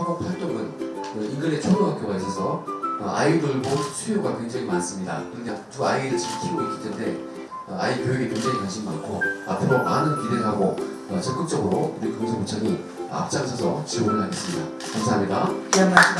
학업 활동은 그 인근에 초등학교가 있어서 어, 아이돌 보 수요가 굉장히 많습니다. 그냥 두 아이를 지금 키우고 있기 때문에 어, 아이 교육에 굉장히 관심 많고 앞으로 많은 기대를 하고 어, 적극적으로 우리 금성구청이 앞장서서 지원을 하겠습니다. 감사합니다.